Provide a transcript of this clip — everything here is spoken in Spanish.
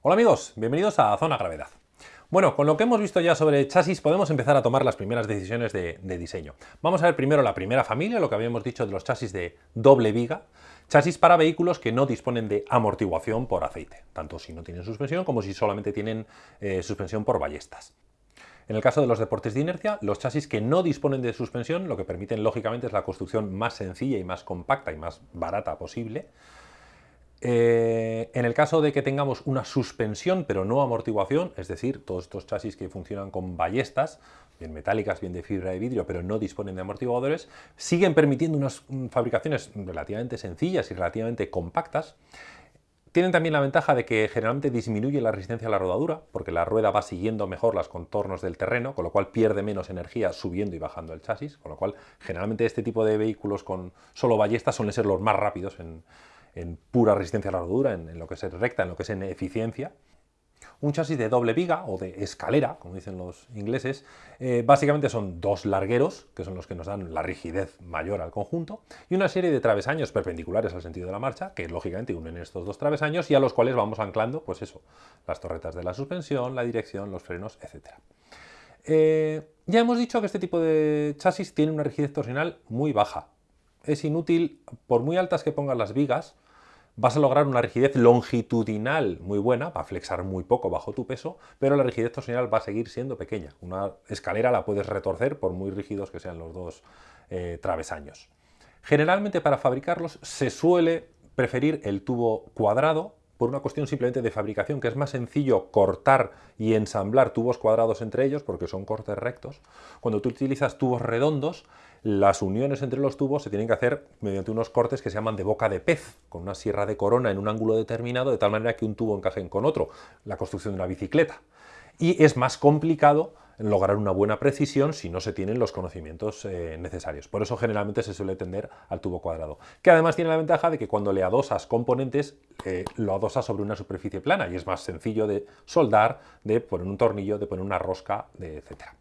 Hola amigos, bienvenidos a Zona Gravedad. Bueno, con lo que hemos visto ya sobre chasis podemos empezar a tomar las primeras decisiones de, diseño. Vamos a ver primero la primera familia, lo que habíamos dicho de los chasis de doble viga, chasis para vehículos que no disponen de amortiguación por aceite, tanto si no tienen suspensión como si solamente tienen eh, suspensión por ballestas. En el caso de los deportes de inercia, los chasis que no disponen de suspensión, lo que permiten lógicamente es la construcción más sencilla y más compacta y más barata posible. Eh, en el caso de que tengamos una suspensión pero no amortiguación, es decir, todos estos chasis que funcionan con ballestas, bien metálicas, bien de fibra de vidrio, pero no disponen de amortiguadores, siguen permitiendo unas mm, fabricaciones relativamente sencillas y relativamente compactas, tienen también la ventaja de que generalmente disminuye la resistencia a la rodadura, porque la rueda va siguiendo mejor los contornos del terreno, con lo cual pierde menos energía subiendo y bajando el chasis, con lo cual generalmente este tipo de vehículos con solo ballestas suelen ser los más rápidos en, pura resistencia a la rodadura, en, lo que es recta, en lo que es en eficiencia. Un chasis de doble viga o de escalera, como dicen los ingleses, eh, básicamente son dos largueros, que son los que nos dan la rigidez mayor al conjunto, y una serie de travesaños perpendiculares al sentido de la marcha, que lógicamente unen estos dos travesaños y a los cuales vamos anclando, pues eso, las torretas de la suspensión, la dirección, los frenos, etc. Eh, ya hemos dicho que este tipo de chasis tiene una rigidez torsional muy baja. Es inútil, por muy altas que pongas las vigas, vas a lograr una rigidez longitudinal muy buena, va a flexar muy poco bajo tu peso, pero la rigidez torsional va a seguir siendo pequeña. Una escalera la puedes retorcer por muy rígidos que sean los dos eh, travesaños. Generalmente para fabricarlos se suele preferir el tubo cuadrado por una cuestión simplemente de fabricación, que es más sencillo cortar y ensamblar tubos cuadrados entre ellos, porque son cortes rectos. Cuando tú utilizas tubos redondos, las uniones entre los tubos se tienen que hacer mediante unos cortes que se llaman de boca de pez, con una sierra de corona en un ángulo determinado, de tal manera que un tubo encaje con otro, la construcción de una bicicleta. Y es más complicado lograr una buena precisión si no se tienen los conocimientos eh, necesarios. Por eso generalmente se suele tender al tubo cuadrado, que además tiene la ventaja de que cuando le adosas componentes, eh, lo adosas sobre una superficie plana y es más sencillo de soldar, de poner un tornillo, de poner una rosca, de etcétera.